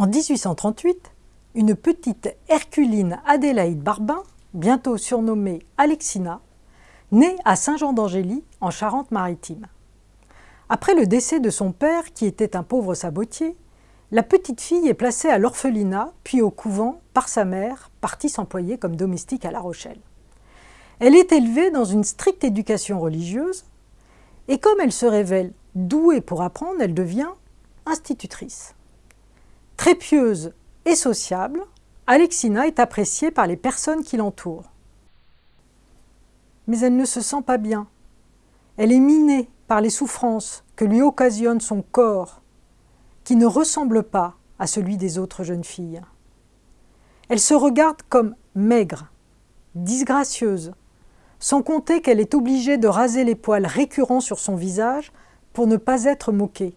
En 1838, une petite Herculine Adélaïde Barbin, bientôt surnommée Alexina, naît à Saint-Jean-d'Angély, en Charente-Maritime. Après le décès de son père, qui était un pauvre sabotier, la petite fille est placée à l'orphelinat, puis au couvent, par sa mère, partie s'employer comme domestique à La Rochelle. Elle est élevée dans une stricte éducation religieuse, et comme elle se révèle douée pour apprendre, elle devient institutrice. Très pieuse et sociable, Alexina est appréciée par les personnes qui l'entourent. Mais elle ne se sent pas bien. Elle est minée par les souffrances que lui occasionne son corps, qui ne ressemble pas à celui des autres jeunes filles. Elle se regarde comme maigre, disgracieuse, sans compter qu'elle est obligée de raser les poils récurrents sur son visage pour ne pas être moquée.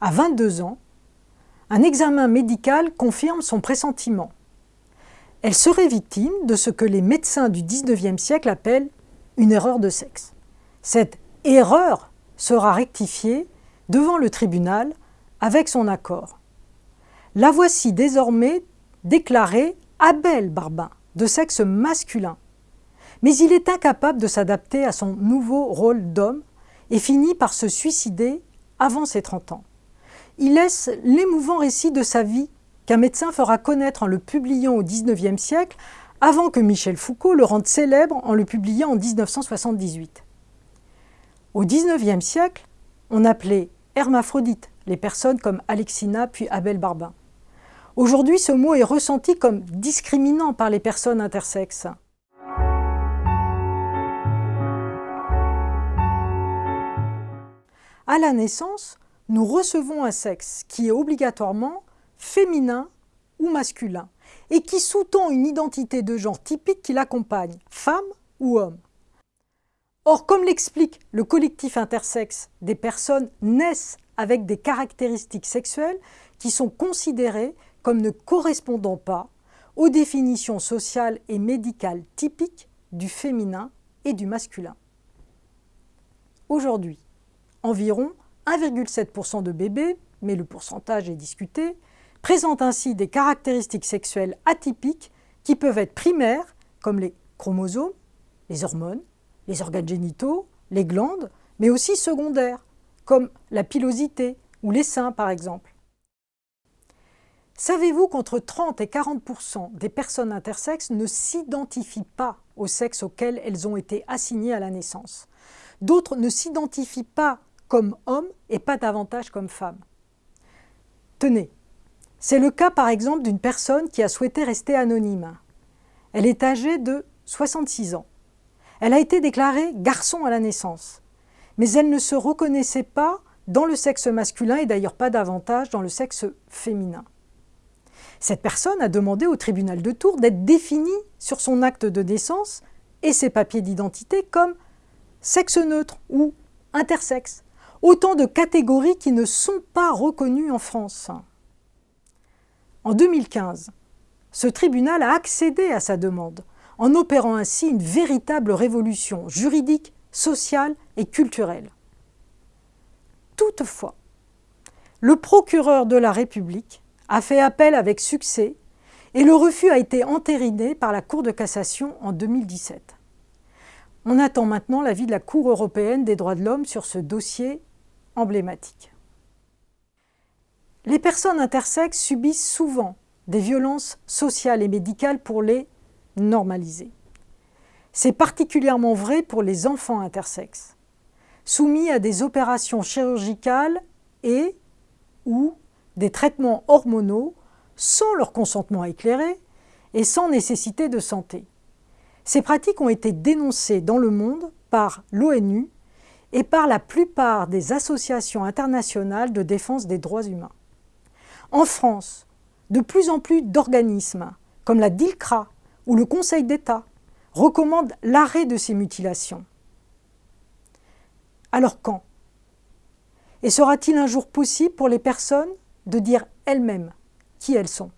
À 22 ans, un examen médical confirme son pressentiment. Elle serait victime de ce que les médecins du XIXe siècle appellent une erreur de sexe. Cette erreur sera rectifiée devant le tribunal avec son accord. La voici désormais déclarée Abel Barbin, de sexe masculin. Mais il est incapable de s'adapter à son nouveau rôle d'homme et finit par se suicider avant ses 30 ans il laisse l'émouvant récit de sa vie qu'un médecin fera connaître en le publiant au XIXe siècle, avant que Michel Foucault le rende célèbre en le publiant en 1978. Au XIXe siècle, on appelait hermaphrodites les personnes comme Alexina puis Abel Barbin. Aujourd'hui, ce mot est ressenti comme discriminant par les personnes intersexes. À la naissance, nous recevons un sexe qui est obligatoirement féminin ou masculin et qui sous-tend une identité de genre typique qui l'accompagne, femme ou homme. Or, comme l'explique le collectif intersexe, des personnes naissent avec des caractéristiques sexuelles qui sont considérées comme ne correspondant pas aux définitions sociales et médicales typiques du féminin et du masculin. Aujourd'hui, environ 1,7% de bébés, mais le pourcentage est discuté, présentent ainsi des caractéristiques sexuelles atypiques qui peuvent être primaires, comme les chromosomes, les hormones, les organes génitaux, les glandes, mais aussi secondaires, comme la pilosité ou les seins par exemple. Savez-vous qu'entre 30 et 40% des personnes intersexes ne s'identifient pas au sexe auquel elles ont été assignées à la naissance? D'autres ne s'identifient pas comme homme et pas davantage comme femme. Tenez, c'est le cas par exemple d'une personne qui a souhaité rester anonyme. Elle est âgée de 66 ans. Elle a été déclarée garçon à la naissance, mais elle ne se reconnaissait pas dans le sexe masculin et d'ailleurs pas davantage dans le sexe féminin. Cette personne a demandé au tribunal de Tours d'être définie sur son acte de naissance et ses papiers d'identité comme sexe neutre ou intersexe, Autant de catégories qui ne sont pas reconnues en France. En 2015, ce tribunal a accédé à sa demande, en opérant ainsi une véritable révolution juridique, sociale et culturelle. Toutefois, le procureur de la République a fait appel avec succès et le refus a été entériné par la Cour de cassation en 2017. On attend maintenant l'avis de la Cour européenne des droits de l'homme sur ce dossier emblématique. Les personnes intersexes subissent souvent des violences sociales et médicales pour les normaliser. C'est particulièrement vrai pour les enfants intersexes, soumis à des opérations chirurgicales et ou des traitements hormonaux sans leur consentement éclairé et sans nécessité de santé. Ces pratiques ont été dénoncées dans le monde par l'ONU et par la plupart des associations internationales de défense des droits humains. En France, de plus en plus d'organismes, comme la DILCRA ou le Conseil d'État, recommandent l'arrêt de ces mutilations. Alors quand? Et sera-t-il un jour possible pour les personnes de dire elles-mêmes qui elles sont?